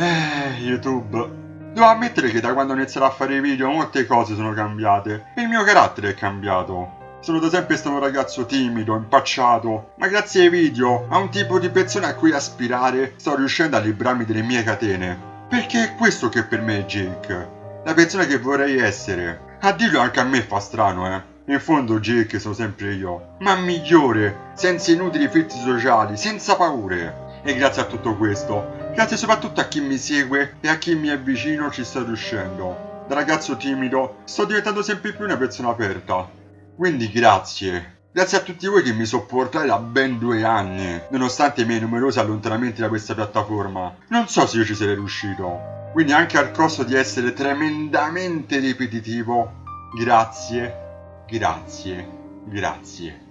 Eh, YouTube. Devo ammettere che da quando ho iniziato a fare i video molte cose sono cambiate il mio carattere è cambiato. Sono da sempre stato un ragazzo timido, impacciato, ma grazie ai video, a un tipo di persona a cui aspirare, sto riuscendo a librarmi delle mie catene. Perché è questo che per me è Jake. La persona che vorrei essere. A dirlo anche a me fa strano, eh. In fondo Jake sono sempre io, ma migliore, senza inutili filtri sociali, senza paure. E grazie a tutto questo, grazie soprattutto a chi mi segue e a chi mi è vicino ci sto riuscendo. Da ragazzo timido sto diventando sempre più una persona aperta. Quindi grazie. Grazie a tutti voi che mi sopportate da ben due anni, nonostante i miei numerosi allontanamenti da questa piattaforma. Non so se io ci sarei riuscito. Quindi anche al costo di essere tremendamente ripetitivo, grazie, grazie, grazie.